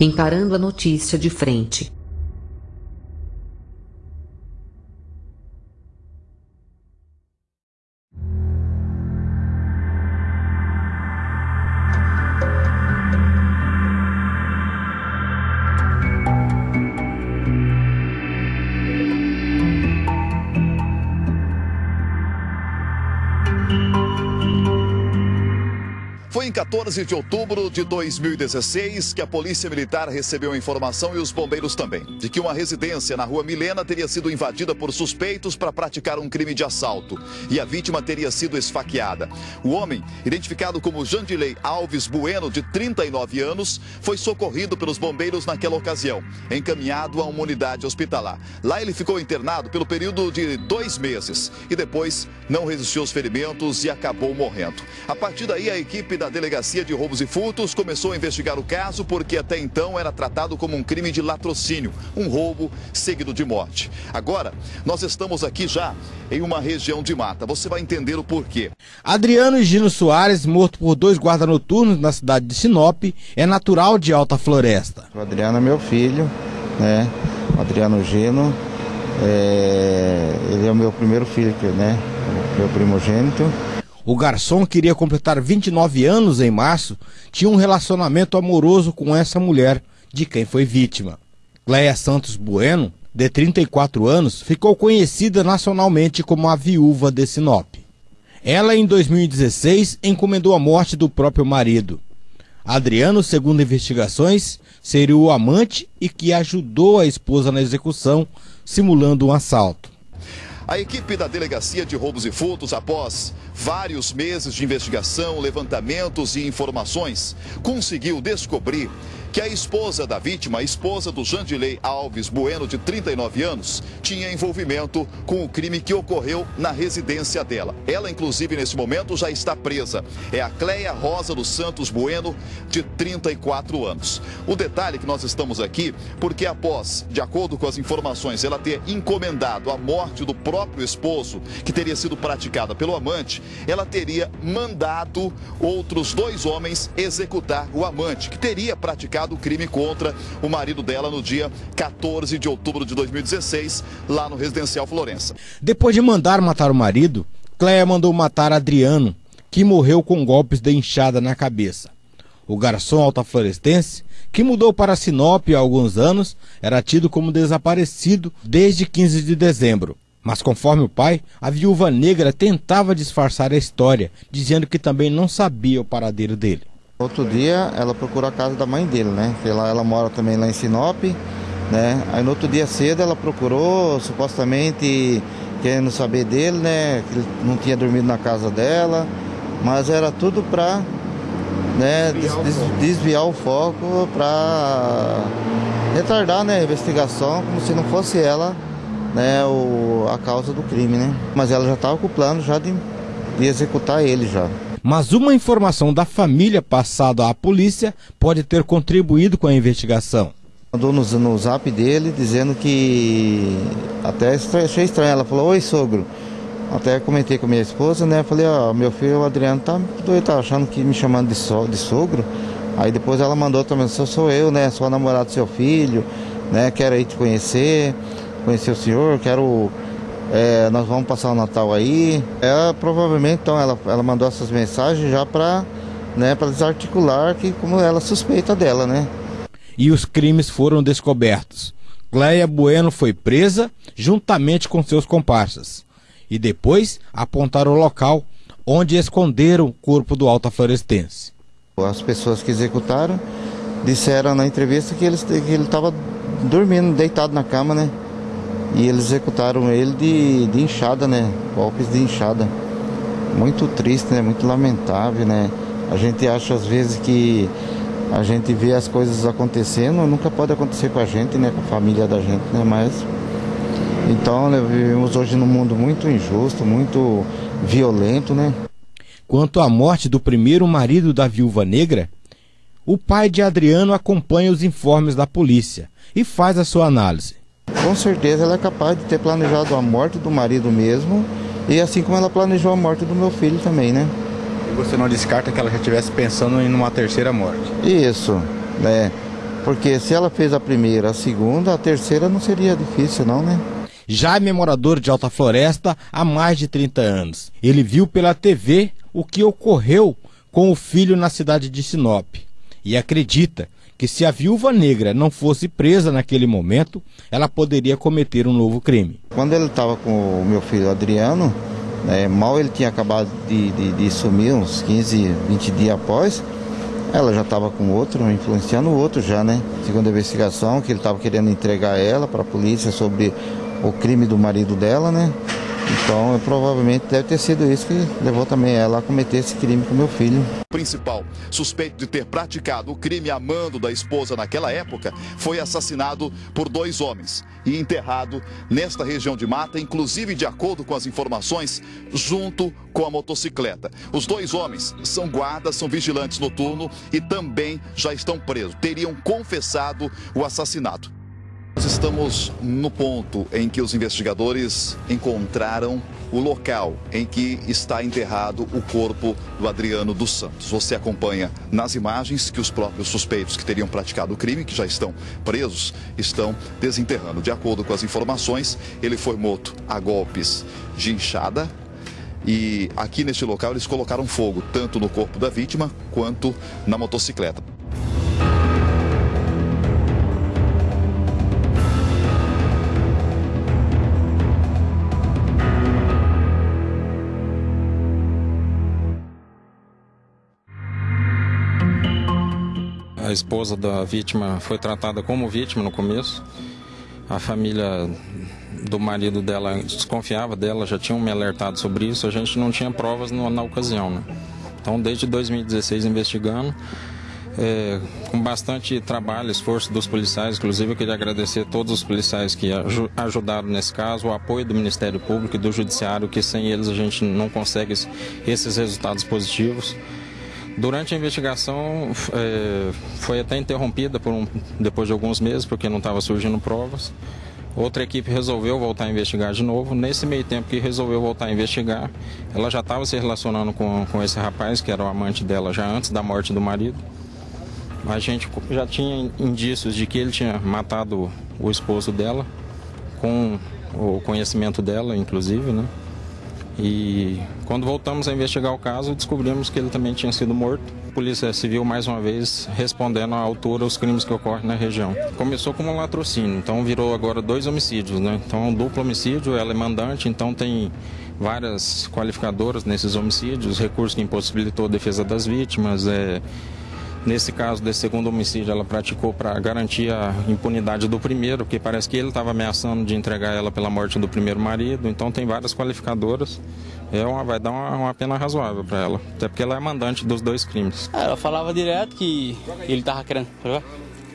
encarando a notícia de frente. Em 14 de outubro de 2016 que a Polícia Militar recebeu a informação e os bombeiros também de que uma residência na rua Milena teria sido invadida por suspeitos para praticar um crime de assalto e a vítima teria sido esfaqueada. O homem, identificado como Jandilei Alves Bueno, de 39 anos, foi socorrido pelos bombeiros naquela ocasião, encaminhado a uma unidade hospitalar. Lá ele ficou internado pelo período de dois meses e depois não resistiu aos ferimentos e acabou morrendo. A partir daí, a equipe da Delegacia de Roubos e Furtos começou a investigar o caso porque até então era tratado como um crime de latrocínio, um roubo seguido de morte. Agora, nós estamos aqui já em uma região de mata. Você vai entender o porquê. Adriano Gino Soares, morto por dois guardas noturnos na cidade de Sinop, é natural de Alta Floresta. O Adriano é meu filho, né? O Adriano Gino. É... Ele é o meu primeiro filho, né? Meu primogênito. O garçom queria completar 29 anos em março, tinha um relacionamento amoroso com essa mulher, de quem foi vítima. Cleia Santos Bueno, de 34 anos, ficou conhecida nacionalmente como a viúva de Sinop. Ela, em 2016, encomendou a morte do próprio marido. Adriano, segundo investigações, seria o amante e que ajudou a esposa na execução, simulando um assalto. A equipe da Delegacia de Roubos e Furtos, após vários meses de investigação, levantamentos e informações, conseguiu descobrir que a esposa da vítima, a esposa do Jandilei Alves Bueno, de 39 anos, tinha envolvimento com o crime que ocorreu na residência dela. Ela, inclusive, nesse momento já está presa. É a Cleia Rosa dos Santos Bueno, de 34 anos. O detalhe que nós estamos aqui porque após, de acordo com as informações, ela ter encomendado a morte do próprio esposo, que teria sido praticada pelo amante, ela teria mandado outros dois homens executar o amante, que teria praticado praticado o crime contra o marido dela no dia 14 de outubro de 2016, lá no residencial Florença. Depois de mandar matar o marido, Cleia mandou matar Adriano, que morreu com golpes de enxada na cabeça. O garçom altaflorestense, que mudou para Sinop há alguns anos, era tido como desaparecido desde 15 de dezembro. Mas conforme o pai, a viúva negra tentava disfarçar a história, dizendo que também não sabia o paradeiro dele. Outro dia ela procurou a casa da mãe dele, né? Que ela, ela mora também lá em Sinop, né? Aí no outro dia cedo ela procurou, supostamente querendo saber dele, né? Que ele não tinha dormido na casa dela, mas era tudo pra né, desviar, des, o desviar o foco para retardar né, a investigação, como se não fosse ela né, o, a causa do crime, né? Mas ela já estava com o plano já de, de executar ele já mas uma informação da família passada à polícia pode ter contribuído com a investigação. Mandou no, no zap dele dizendo que até achei estranho. Ela falou: Oi, sogro. Até comentei com minha esposa, né? Falei: Ó, meu filho, o Adriano, tá tá achando que me chamando de, so, de sogro. Aí depois ela mandou também: Sou, sou eu, né? Sou a namorada do seu filho, né? Quero aí te conhecer, conhecer o senhor, quero é, nós vamos passar o Natal aí. Ela provavelmente, então, ela, ela mandou essas mensagens já para né, desarticular que como ela suspeita dela, né? E os crimes foram descobertos. Cleia Bueno foi presa juntamente com seus comparsas. E depois apontaram o local onde esconderam o corpo do Alta Florestense. As pessoas que executaram disseram na entrevista que ele estava dormindo, deitado na cama, né? E eles executaram ele de, de inchada, né? Golpes de inchada. Muito triste, né? Muito lamentável, né? A gente acha às vezes que a gente vê as coisas acontecendo, nunca pode acontecer com a gente, né? Com a família da gente, né? Mas então né, vivemos hoje num mundo muito injusto, muito violento, né? Quanto à morte do primeiro marido da viúva negra, o pai de Adriano acompanha os informes da polícia e faz a sua análise. Com certeza ela é capaz de ter planejado a morte do marido mesmo, e assim como ela planejou a morte do meu filho também, né? E você não descarta que ela já estivesse pensando em uma terceira morte? Isso, né? Porque se ela fez a primeira, a segunda, a terceira não seria difícil, não, né? Jaime é morador de Alta Floresta há mais de 30 anos. Ele viu pela TV o que ocorreu com o filho na cidade de Sinop e acredita que se a viúva negra não fosse presa naquele momento, ela poderia cometer um novo crime. Quando ele estava com o meu filho Adriano, né, mal ele tinha acabado de, de, de, sumir, uns 15, 20 dias após, ela já estava com outro, influenciando o outro já, né? Segundo a investigação, que ele estava querendo entregar ela para a polícia sobre o crime do marido dela, né? Então, provavelmente deve ter sido isso que levou também ela a cometer esse crime com meu filho. O principal suspeito de ter praticado o crime amando da esposa naquela época foi assassinado por dois homens e enterrado nesta região de mata, inclusive de acordo com as informações, junto com a motocicleta. Os dois homens são guardas, são vigilantes noturno e também já estão presos. Teriam confessado o assassinato. Estamos no ponto em que os investigadores encontraram o local em que está enterrado o corpo do Adriano dos Santos. Você acompanha nas imagens que os próprios suspeitos que teriam praticado o crime, que já estão presos, estão desenterrando. De acordo com as informações, ele foi morto a golpes de inchada, e aqui neste local eles colocaram fogo tanto no corpo da vítima quanto na motocicleta. A esposa da vítima foi tratada como vítima no começo. A família do marido dela desconfiava dela, já tinham me alertado sobre isso. A gente não tinha provas no, na ocasião. Né? Então, desde 2016, investigando, é, com bastante trabalho, esforço dos policiais. Inclusive, eu queria agradecer a todos os policiais que aj ajudaram nesse caso, o apoio do Ministério Público e do Judiciário, que sem eles a gente não consegue esses resultados positivos. Durante a investigação é, foi até interrompida um, depois de alguns meses, porque não estava surgindo provas. Outra equipe resolveu voltar a investigar de novo. Nesse meio tempo que resolveu voltar a investigar, ela já estava se relacionando com, com esse rapaz, que era o amante dela já antes da morte do marido. A gente já tinha indícios de que ele tinha matado o esposo dela, com o conhecimento dela, inclusive, né? E quando voltamos a investigar o caso, descobrimos que ele também tinha sido morto. A Polícia Civil, mais uma vez, respondendo à altura os crimes que ocorrem na região. Começou como um latrocínio, então virou agora dois homicídios, né? Então um duplo homicídio, ela é mandante, então tem várias qualificadoras nesses homicídios, recurso que impossibilitou a defesa das vítimas, é, Nesse caso desse segundo homicídio, ela praticou para garantir a impunidade do primeiro, porque parece que ele estava ameaçando de entregar ela pela morte do primeiro marido. Então tem várias qualificadoras. É uma, vai dar uma, uma pena razoável para ela, até porque ela é mandante dos dois crimes. É, ela falava direto que ele estava querendo,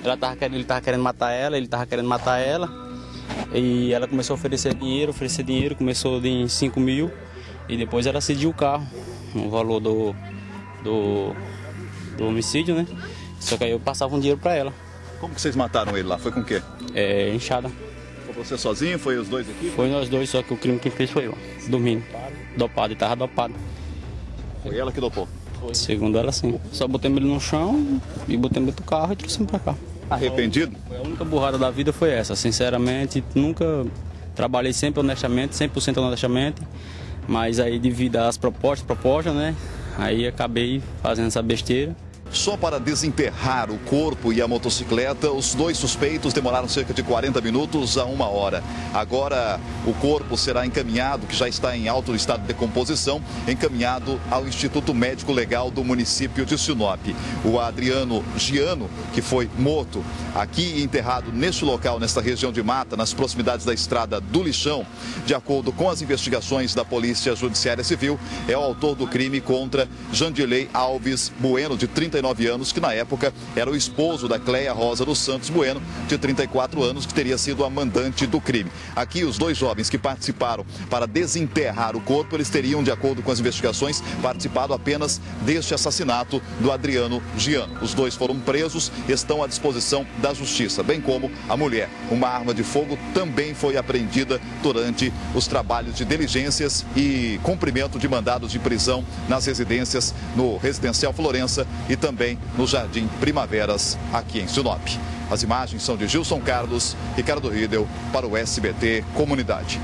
ela tava ele estava querendo matar ela, ele estava querendo matar ela. E ela começou a oferecer dinheiro, oferecer dinheiro, começou de 5 mil e depois ela cediu o carro, o valor do, do do homicídio, né? Só que aí eu passava um dinheiro pra ela. Como que vocês mataram ele lá? Foi com o quê? É, enxada. Foi você sozinho? Foi os dois aqui? Foi nós dois, só que o crime que fez foi eu, dormindo. Dopado, ele tava dopado. Foi ela que dopou? Foi. Segundo ela, sim. Só botei ele no chão e botei ele dentro do carro e trouxe pra cá. Arrependido? A única burrada da vida foi essa. Sinceramente, nunca trabalhei sempre honestamente, 100% honestamente. Mas aí devido às propostas, propostas, né? Aí acabei fazendo essa besteira. Só para desenterrar o corpo e a motocicleta, os dois suspeitos demoraram cerca de 40 minutos a uma hora. Agora, o corpo será encaminhado, que já está em alto estado de decomposição, encaminhado ao Instituto Médico Legal do município de Sinop. O Adriano Giano, que foi morto aqui enterrado neste local, nesta região de mata, nas proximidades da estrada do Lixão, de acordo com as investigações da Polícia Judiciária Civil, é o autor do crime contra Jandilei Alves Bueno, de 39 39 anos, que na época era o esposo da Cleia Rosa dos Santos Bueno, de 34 anos, que teria sido a mandante do crime. Aqui, os dois jovens que participaram para desenterrar o corpo, eles teriam, de acordo com as investigações, participado apenas deste assassinato do Adriano Giano. Os dois foram presos, estão à disposição da justiça, bem como a mulher. Uma arma de fogo também foi apreendida durante os trabalhos de diligências e cumprimento de mandados de prisão nas residências no residencial Florença e também no Jardim Primaveras, aqui em Sinop. As imagens são de Gilson Carlos, Ricardo Riedel, para o SBT Comunidade.